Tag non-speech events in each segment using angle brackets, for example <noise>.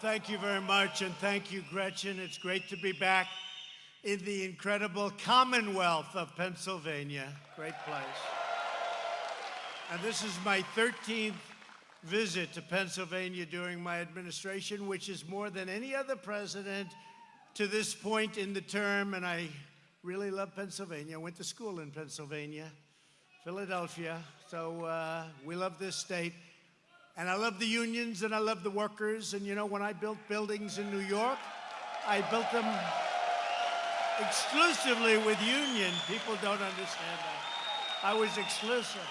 Thank you very much, and thank you, Gretchen. It's great to be back in the incredible Commonwealth of Pennsylvania. Great place. And this is my 13th visit to Pennsylvania during my administration, which is more than any other president to this point in the term, and I really love Pennsylvania. I went to school in Pennsylvania, Philadelphia, so uh, we love this state. And I love the unions and I love the workers. And you know, when I built buildings in New York, I built them exclusively with union. People don't understand that. I was exclusive.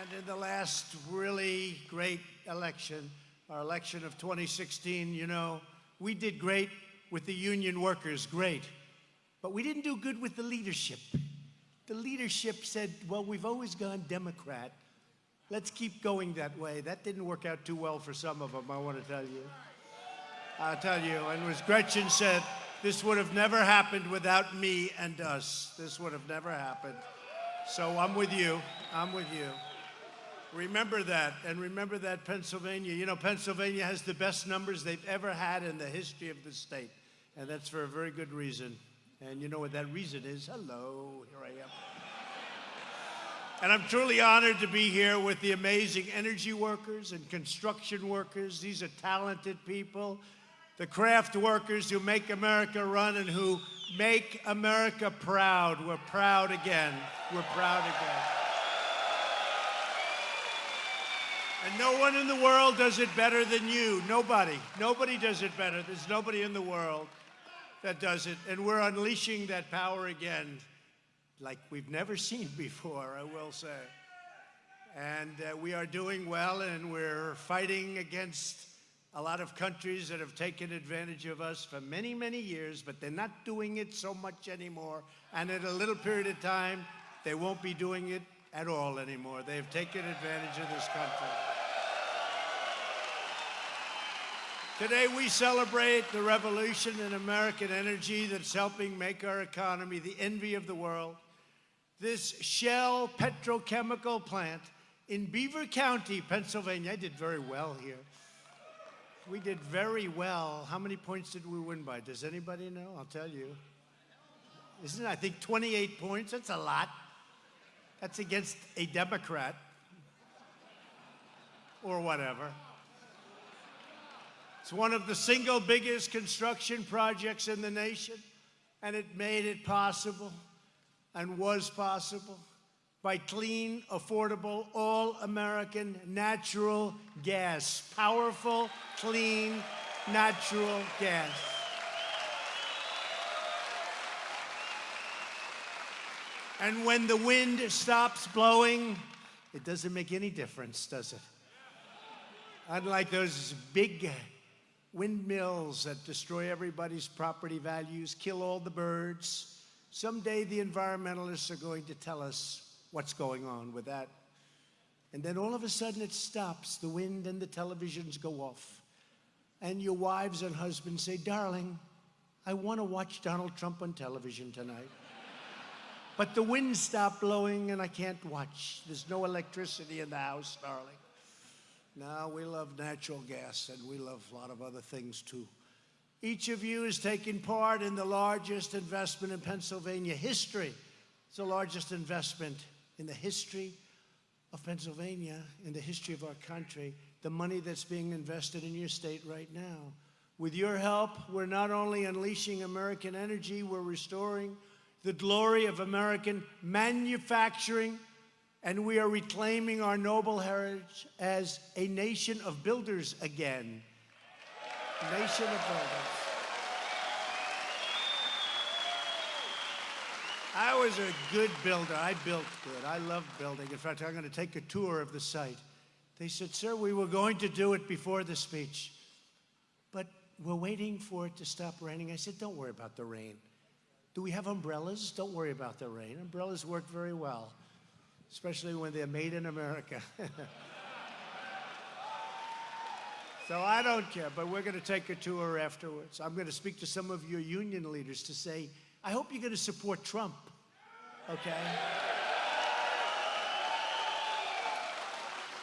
And in the last really great election, our election of 2016, you know, we did great with the union workers, great. But we didn't do good with the leadership. The leadership said, well, we've always gone Democrat. Let's keep going that way. That didn't work out too well for some of them, I want to tell you. I'll tell you, and as Gretchen said, this would have never happened without me and us. This would have never happened. So I'm with you. I'm with you. Remember that, and remember that Pennsylvania, you know, Pennsylvania has the best numbers they've ever had in the history of the state, and that's for a very good reason. And you know what that reason is? Hello, here I am. And I'm truly honored to be here with the amazing energy workers and construction workers. These are talented people. The craft workers who make America run and who make America proud. We're proud again. We're proud again. And no one in the world does it better than you. Nobody. Nobody does it better. There's nobody in the world that does it. And we're unleashing that power again like we've never seen <laughs> before, I will say. And uh, we are doing well, and we're fighting against a lot of countries that have taken advantage of us for many, many years, but they're not doing it so much anymore. And in a little period of time, they won't be doing it at all anymore. They've taken advantage of this country. Today we celebrate the revolution in American energy that's helping make our economy the envy of the world. This Shell petrochemical plant in Beaver County, Pennsylvania. I did very well here. We did very well. How many points did we win by? Does anybody know? I'll tell you. Isn't it, I think, 28 points? That's a lot. That's against a Democrat or whatever. It's one of the single biggest construction projects in the nation, and it made it possible and was possible by clean, affordable, all-American natural gas. Powerful, clean, natural gas. And when the wind stops blowing, it doesn't make any difference, does it? Unlike those big windmills that destroy everybody's property values, kill all the birds. Someday the environmentalists are going to tell us what's going on with that. And then all of a sudden it stops. The wind and the televisions go off. And your wives and husbands say, darling, I want to watch Donald Trump on television tonight. <laughs> but the wind stopped blowing and I can't watch. There's no electricity in the house, darling. No, we love natural gas and we love a lot of other things too. Each of you is taking part in the largest investment in Pennsylvania history. It's the largest investment in the history of Pennsylvania, in the history of our country, the money that's being invested in your state right now. With your help, we're not only unleashing American energy, we're restoring the glory of American manufacturing and we are reclaiming our noble heritage as a nation of builders again. Nation of builders. I was a good builder. I built good. I love building. In fact, I'm going to take a tour of the site. They said, sir, we were going to do it before the speech, but we're waiting for it to stop raining. I said, don't worry about the rain. Do we have umbrellas? Don't worry about the rain. Umbrellas work very well especially when they're made in America. <laughs> so I don't care, but we're going to take a tour afterwards. I'm going to speak to some of your union leaders to say, I hope you're going to support Trump, okay?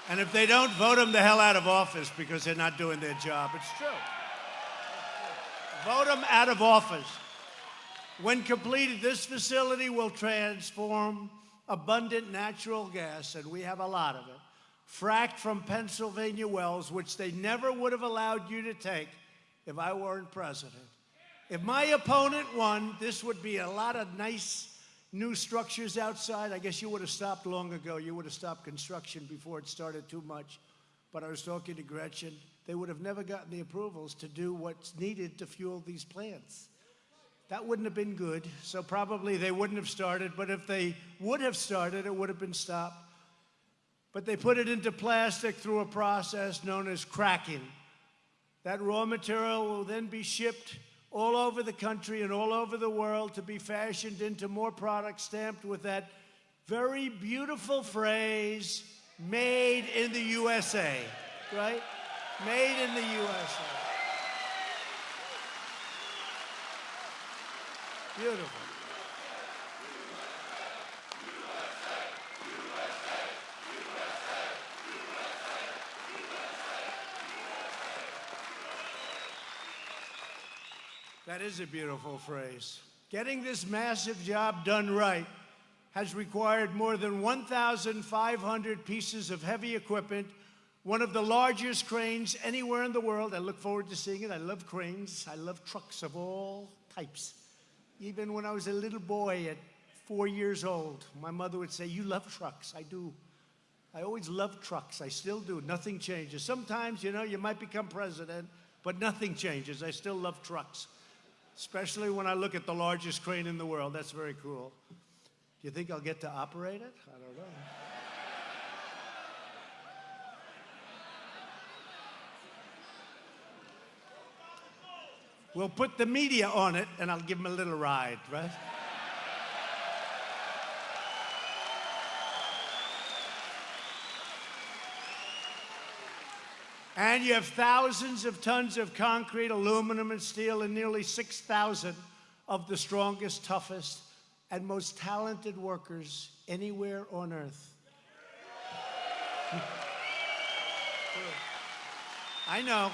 And if they don't, vote them the hell out of office because they're not doing their job. It's true. Vote them out of office. When completed, this facility will transform abundant natural gas, and we have a lot of it, fracked from Pennsylvania wells, which they never would have allowed you to take if I weren't president. If my opponent won, this would be a lot of nice new structures outside. I guess you would have stopped long ago. You would have stopped construction before it started too much. But I was talking to Gretchen. They would have never gotten the approvals to do what's needed to fuel these plants. That wouldn't have been good, so probably they wouldn't have started, but if they would have started, it would have been stopped. But they put it into plastic through a process known as cracking. That raw material will then be shipped all over the country and all over the world to be fashioned into more products stamped with that very beautiful phrase, made in the USA, right? Made in the USA. Beautiful. That is a beautiful phrase. Getting this massive job done right has required more than 1,500 pieces of heavy equipment, one of the largest cranes anywhere in the world. I look forward to seeing it. I love cranes. I love trucks of all types. Even when I was a little boy at four years old, my mother would say, you love trucks. I do. I always loved trucks. I still do. Nothing changes. Sometimes, you know, you might become president, but nothing changes. I still love trucks, especially when I look at the largest crane in the world. That's very cool. Do you think I'll get to operate it? I don't know. We'll put the media on it and I'll give them a little ride, right? And you have thousands of tons of concrete, aluminum, and steel, and nearly 6,000 of the strongest, toughest, and most talented workers anywhere on earth. <laughs> I know.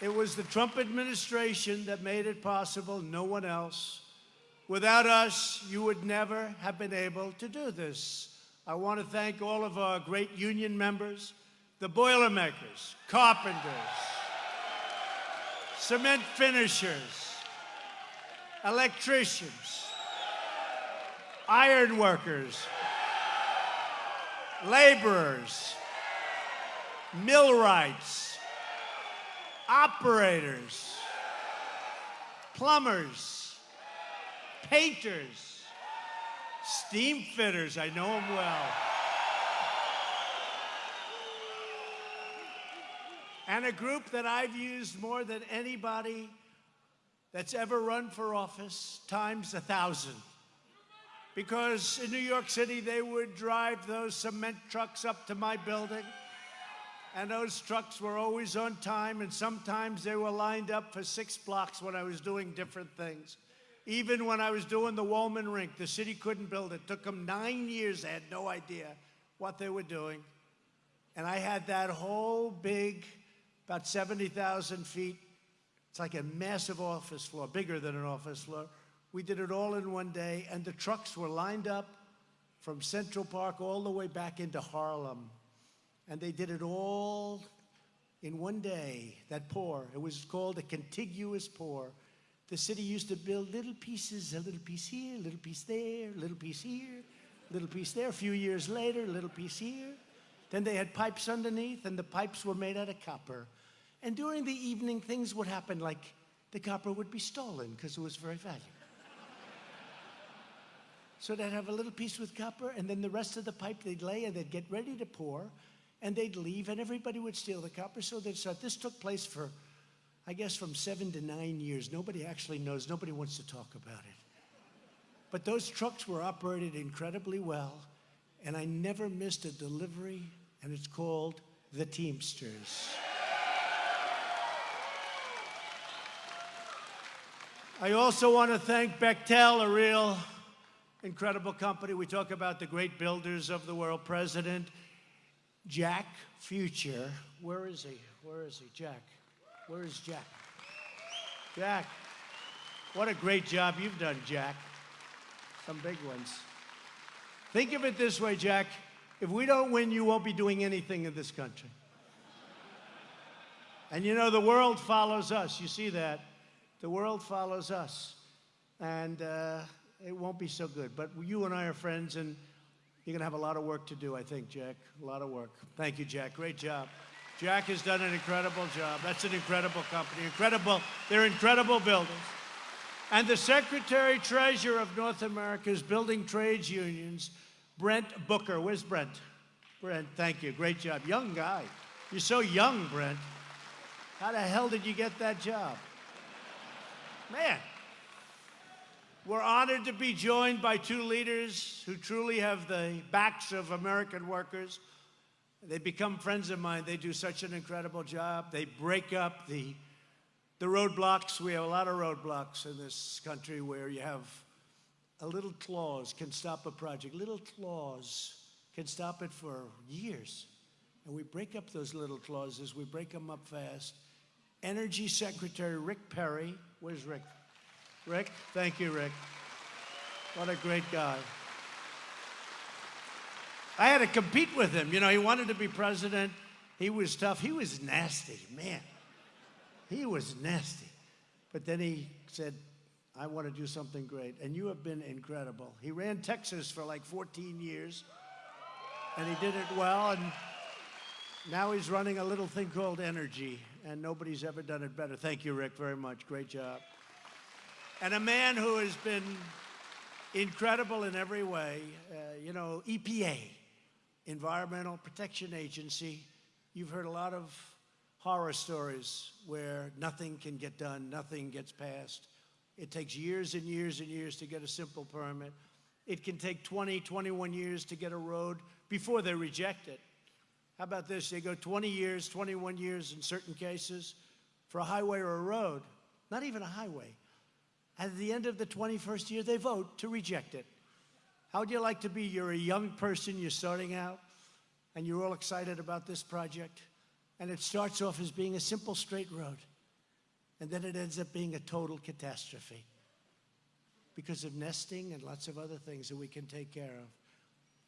It was the Trump administration that made it possible, no one else. Without us, you would never have been able to do this. I want to thank all of our great union members, the Boilermakers, carpenters, cement finishers, electricians, iron workers, laborers, millwrights, operators, plumbers, painters, steam fitters. I know them well. And a group that I've used more than anybody that's ever run for office, times a thousand. Because in New York City, they would drive those cement trucks up to my building and those trucks were always on time, and sometimes they were lined up for six blocks when I was doing different things. Even when I was doing the Wollman Rink, the city couldn't build it. It took them nine years. They had no idea what they were doing. And I had that whole big, about 70,000 feet, it's like a massive office floor, bigger than an office floor. We did it all in one day, and the trucks were lined up from Central Park all the way back into Harlem. And they did it all in one day, that pour. It was called a contiguous pour. The city used to build little pieces, a little piece here, a little piece there, a little piece here, a little piece there. A few years later, a little piece here. Then they had pipes underneath, and the pipes were made out of copper. And during the evening, things would happen like the copper would be stolen because it was very valuable. so they'd have a little piece with copper, and then the rest of the pipe they'd lay and they'd get ready to pour and they'd leave and everybody would steal the copper. So they'd start. This took place for, I guess, from seven to nine years. Nobody actually knows. Nobody wants to talk about it. But those trucks were operated incredibly well, and I never missed a delivery, and it's called the Teamsters. I also want to thank Bechtel, a real incredible company. We talk about the great builders of the world, President Jack Futcher. Where is he? Where is he? Jack. Where is Jack? Jack. What a great job you've done, Jack. Some big ones. Think of it this way, Jack. If we don't win, you won't be doing anything in this country. And you know, the world follows us. You see that? The world follows us. And uh, it won't be so good. But you and I are friends, and you're going to have a lot of work to do, I think, Jack. A lot of work. Thank you, Jack. Great job. Jack has done an incredible job. That's an incredible company. Incredible. They're incredible builders. And the Secretary Treasurer of North America's Building Trades Unions, Brent Booker. Where's Brent? Brent, thank you. Great job. Young guy. You're so young, Brent. How the hell did you get that job? Man. We're honored to be joined by two leaders who truly have the backs of American workers. They become friends of mine. They do such an incredible job. They break up the, the roadblocks. We have a lot of roadblocks in this country where you have a little clause can stop a project. Little clause can stop it for years. And we break up those little clauses. We break them up fast. Energy Secretary Rick Perry. Where's Rick? Rick, thank you, Rick. What a great guy. I had to compete with him. You know, he wanted to be president. He was tough. He was nasty, man. He was nasty. But then he said, I want to do something great. And you have been incredible. He ran Texas for like 14 years, and he did it well. And now he's running a little thing called Energy, and nobody's ever done it better. Thank you, Rick, very much. Great job. And a man who has been incredible in every way, uh, you know, EPA, Environmental Protection Agency. You've heard a lot of horror stories where nothing can get done, nothing gets passed. It takes years and years and years to get a simple permit. It can take 20, 21 years to get a road before they reject it. How about this? They go 20 years, 21 years in certain cases for a highway or a road, not even a highway. At the end of the 21st year, they vote to reject it. How would you like to be? You're a young person, you're starting out, and you're all excited about this project, and it starts off as being a simple straight road, and then it ends up being a total catastrophe because of nesting and lots of other things that we can take care of.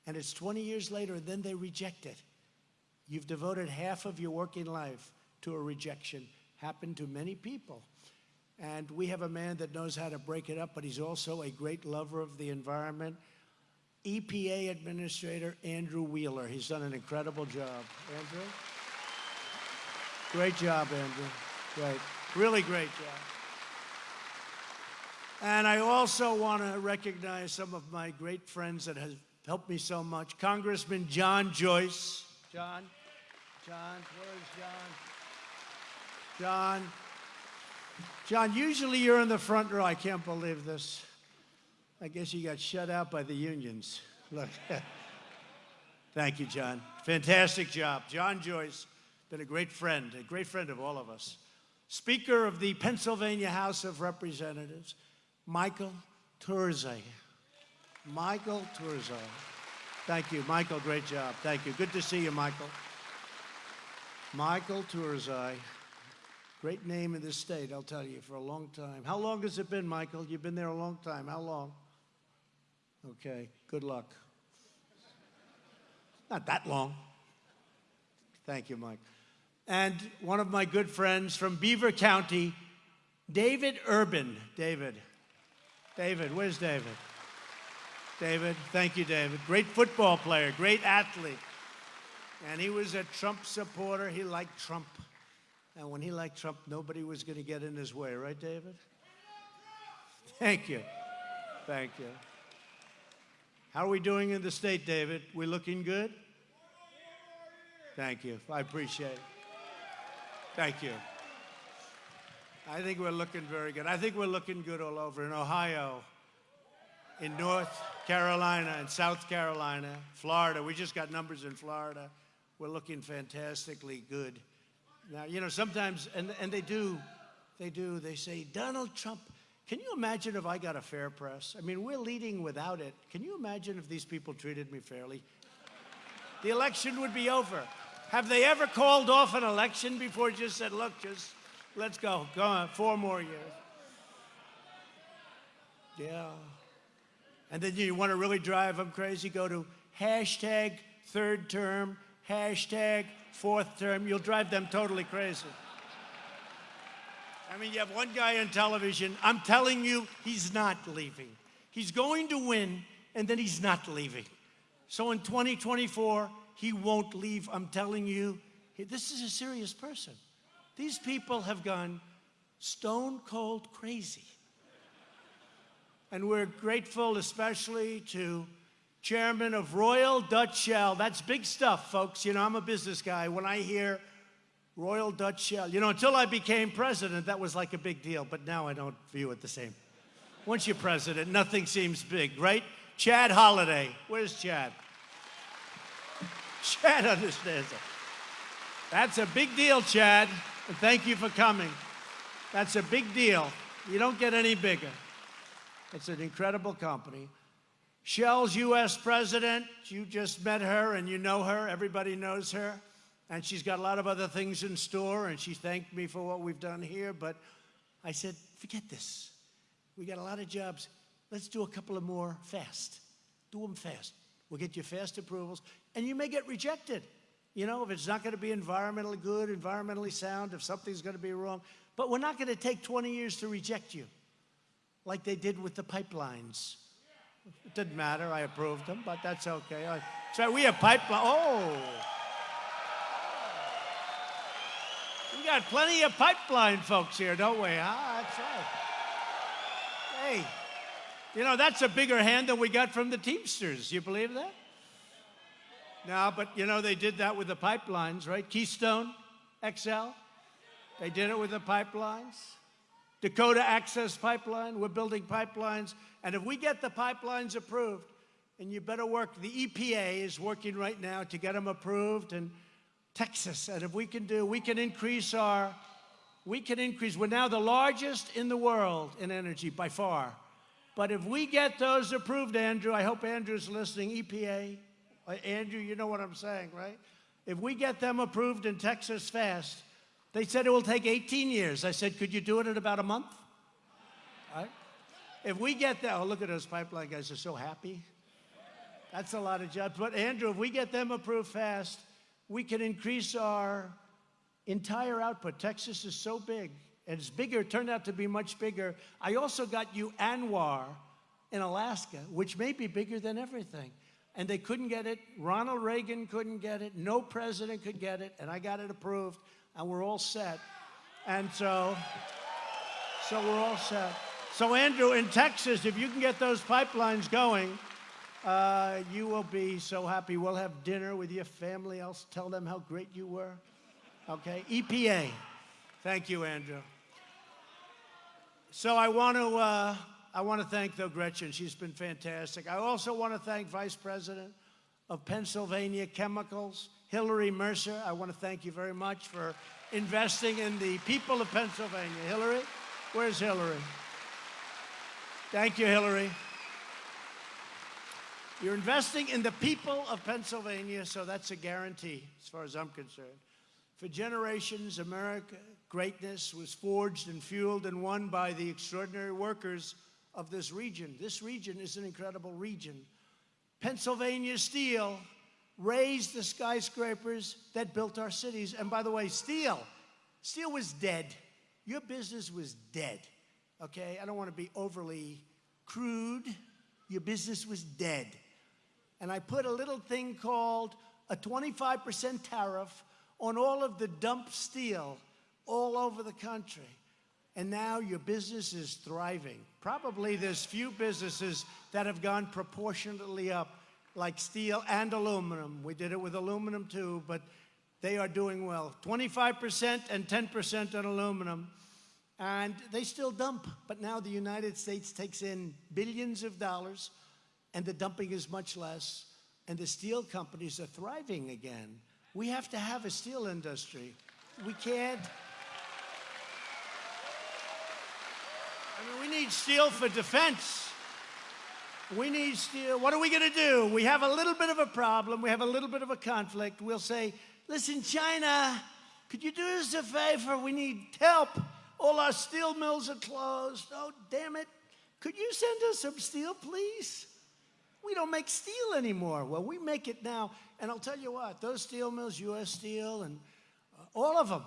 And it's 20 years later, and then they reject it. You've devoted half of your working life to a rejection. Happened to many people. And we have a man that knows how to break it up, but he's also a great lover of the environment. EPA Administrator Andrew Wheeler. He's done an incredible job. Andrew? Great job, Andrew. Great. Really great job. And I also want to recognize some of my great friends that have helped me so much. Congressman John Joyce. John? John, where's John? John. John, usually you're in the front row. I can't believe this. I guess you got shut out by the unions. Look. <laughs> Thank you, John. Fantastic job. John Joyce, been a great friend, a great friend of all of us. Speaker of the Pennsylvania House of Representatives, Michael Turzai. Michael Turzai. Thank you, Michael. Great job. Thank you. Good to see you, Michael. Michael Turzai. Great name in this state, I'll tell you, for a long time. How long has it been, Michael? You've been there a long time. How long? Okay, good luck. Not that long. Thank you, Mike. And one of my good friends from Beaver County, David Urban. David. David, where's David? David. Thank you, David. Great football player, great athlete. And he was a Trump supporter. He liked Trump. And when he liked Trump, nobody was going to get in his way, right, David? Thank you. Thank you. How are we doing in the state, David? We looking good? Thank you. I appreciate it. Thank you. I think we're looking very good. I think we're looking good all over in Ohio, in North Carolina, in South Carolina, Florida. We just got numbers in Florida. We're looking fantastically good. Now, you know, sometimes, and, and they do, they do, they say, Donald Trump, can you imagine if I got a fair press? I mean, we're leading without it. Can you imagine if these people treated me fairly? The election would be over. Have they ever called off an election before just said, look, just let's go, go on, four more years? Yeah. And then you want to really drive them crazy, go to hashtag third term, hashtag fourth term. You'll drive them totally crazy. I mean, you have one guy on television, I'm telling you, he's not leaving. He's going to win, and then he's not leaving. So in 2024, he won't leave. I'm telling you, this is a serious person. These people have gone stone cold crazy. And we're grateful especially to chairman of Royal Dutch Shell. That's big stuff, folks. You know, I'm a business guy. When I hear Royal Dutch Shell, you know, until I became president, that was like a big deal, but now I don't view it the same. Once you're president, nothing seems big, right? Chad Holliday. Where's Chad? Chad understands it. That's a big deal, Chad. And thank you for coming. That's a big deal. You don't get any bigger. It's an incredible company. Shell's U.S. president, you just met her and you know her. Everybody knows her. And she's got a lot of other things in store, and she thanked me for what we've done here. But I said, forget this. We got a lot of jobs. Let's do a couple of more fast. Do them fast. We'll get you fast approvals, and you may get rejected. You know, if it's not going to be environmentally good, environmentally sound, if something's going to be wrong. But we're not going to take 20 years to reject you like they did with the pipelines. It didn't matter. I approved them, but that's okay. I, so we have pipeline. Oh. We got plenty of pipeline folks here, don't we? Ah, that's right. Hey, you know, that's a bigger hand than we got from the Teamsters. You believe that? No, but you know, they did that with the pipelines, right? Keystone XL. They did it with the pipelines. Dakota Access Pipeline, we're building pipelines. And if we get the pipelines approved, and you better work, the EPA is working right now to get them approved, and Texas, and if we can do, we can increase our, we can increase, we're now the largest in the world in energy by far. But if we get those approved, Andrew, I hope Andrew's listening, EPA, uh, Andrew, you know what I'm saying, right? If we get them approved in Texas fast, they said it will take 18 years. I said, could you do it in about a month? If we get that, oh, look at those pipeline guys, they're so happy. That's a lot of jobs. But Andrew, if we get them approved fast, we can increase our entire output. Texas is so big, and it's bigger, it turned out to be much bigger. I also got you ANWR in Alaska, which may be bigger than everything. And they couldn't get it. Ronald Reagan couldn't get it. No president could get it, and I got it approved and we're all set. And so, so we're all set. So Andrew, in Texas, if you can get those pipelines going, uh, you will be so happy. We'll have dinner with your family. I'll tell them how great you were. Okay, EPA. Thank you, Andrew. So I want to uh, I want to thank though Gretchen. She's been fantastic. I also want to thank Vice President of Pennsylvania Chemicals, Hillary Mercer, I want to thank you very much for investing in the people of Pennsylvania. Hillary, where's Hillary? Thank you, Hillary. You're investing in the people of Pennsylvania, so that's a guarantee as far as I'm concerned. For generations, America greatness was forged and fueled and won by the extraordinary workers of this region. This region is an incredible region. Pennsylvania steel raised the skyscrapers that built our cities. And by the way, steel, steel was dead. Your business was dead, okay? I don't want to be overly crude. Your business was dead. And I put a little thing called a 25% tariff on all of the dump steel all over the country. And now your business is thriving. Probably there's few businesses that have gone proportionately up like steel and aluminum. We did it with aluminum too, but they are doing well. 25% and 10% on aluminum. And they still dump, but now the United States takes in billions of dollars and the dumping is much less. And the steel companies are thriving again. We have to have a steel industry. We can't. I mean, we need steel for defense. We need steel. What are we going to do? We have a little bit of a problem. We have a little bit of a conflict. We'll say, listen, China, could you do us a favor? We need help. All our steel mills are closed. Oh, damn it. Could you send us some steel, please? We don't make steel anymore. Well, we make it now. And I'll tell you what, those steel mills, U.S. Steel, and uh, all of them,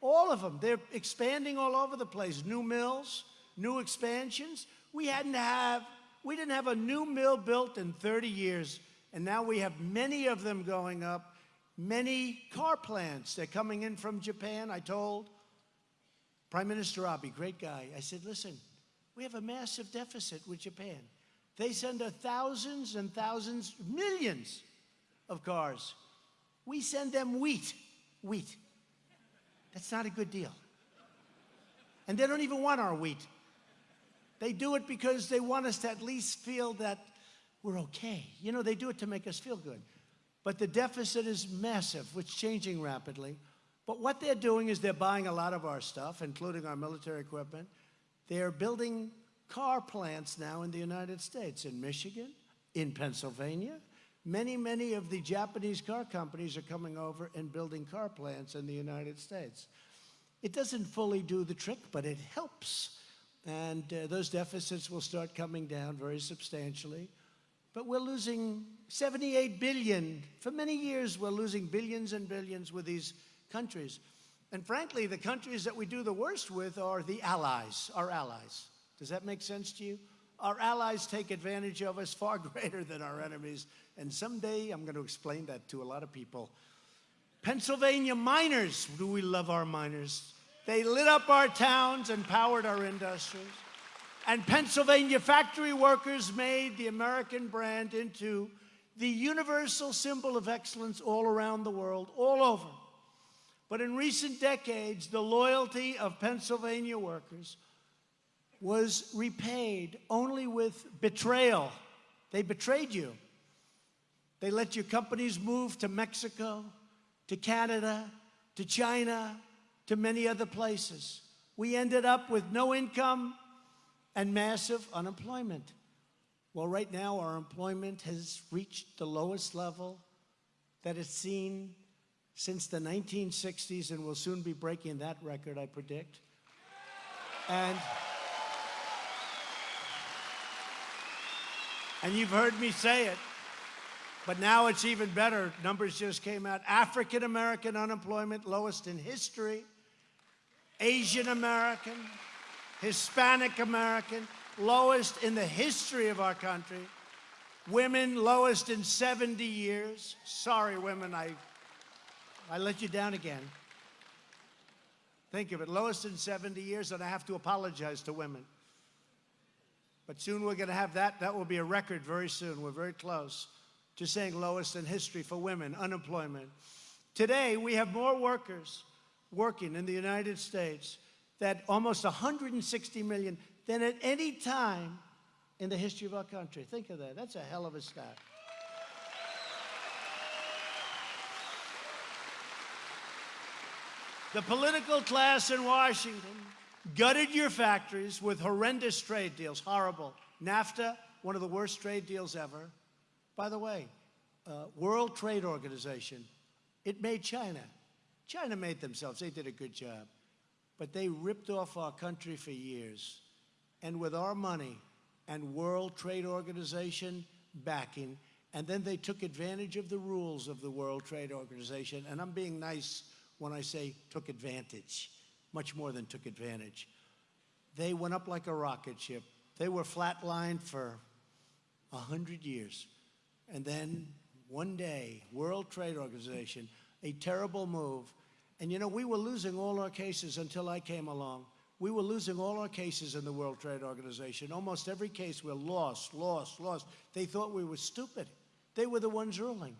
all of them, they're expanding all over the place. New mills, new expansions. We hadn't have, we didn't have a new mill built in 30 years, and now we have many of them going up. Many car plants, they're coming in from Japan. I told Prime Minister Abe, great guy, I said, listen, we have a massive deficit with Japan. They send us thousands and thousands, millions of cars. We send them wheat. Wheat. That's not a good deal. And they don't even want our wheat. They do it because they want us to at least feel that we're okay. You know, they do it to make us feel good. But the deficit is massive, it's changing rapidly. But what they're doing is they're buying a lot of our stuff, including our military equipment. They're building car plants now in the United States, in Michigan, in Pennsylvania. Many, many of the Japanese car companies are coming over and building car plants in the United States. It doesn't fully do the trick, but it helps. And uh, those deficits will start coming down very substantially. But we're losing 78 billion. For many years, we're losing billions and billions with these countries. And frankly, the countries that we do the worst with are the allies, our allies. Does that make sense to you? Our allies take advantage of us far <laughs> greater than our enemies. And someday I'm going to explain that to a lot of people. Pennsylvania miners, do we love our miners? They lit up our towns and powered our industries. And Pennsylvania factory workers made the American brand into the universal symbol of excellence all around the world, all over. But in recent decades, the loyalty of Pennsylvania workers was repaid only with betrayal. They betrayed you. They let your companies move to Mexico, to Canada, to China, to many other places. We ended up with no income and massive unemployment. Well, right now, our employment has reached the lowest level that it's seen since the 1960s and will soon be breaking that record, I predict. And, and you've heard me say it, but now it's even better. Numbers just came out. African American unemployment, lowest in history. Asian American, Hispanic American, lowest in the history of our country. Women, lowest in 70 years. Sorry, women, I I let you down again. Think of it, lowest in 70 years, and I have to apologize to women. But soon we're going to have that. That will be a record very soon. We're very close to saying lowest in history for women, unemployment. Today, we have more workers working in the United States that almost 160 million than at any time in the history of our country. Think of that. That's a hell of a stat. The political class in Washington gutted your factories with horrendous trade deals, horrible. NAFTA, one of the worst trade deals ever. By the way, uh, World Trade Organization, it made China. China made themselves, they did a good job. But they ripped off our country for years. And with our money and World Trade Organization backing, and then they took advantage of the rules of the World Trade Organization. And I'm being nice when I say took advantage, much more than took advantage. They went up like a rocket ship. They were flatlined for a hundred years. And then one day, World Trade Organization, a terrible move. And you know, we were losing all our cases until I came along. We were losing all our cases in the World Trade Organization. Almost every case we're lost, lost, lost. They thought we were stupid. They were the ones ruling.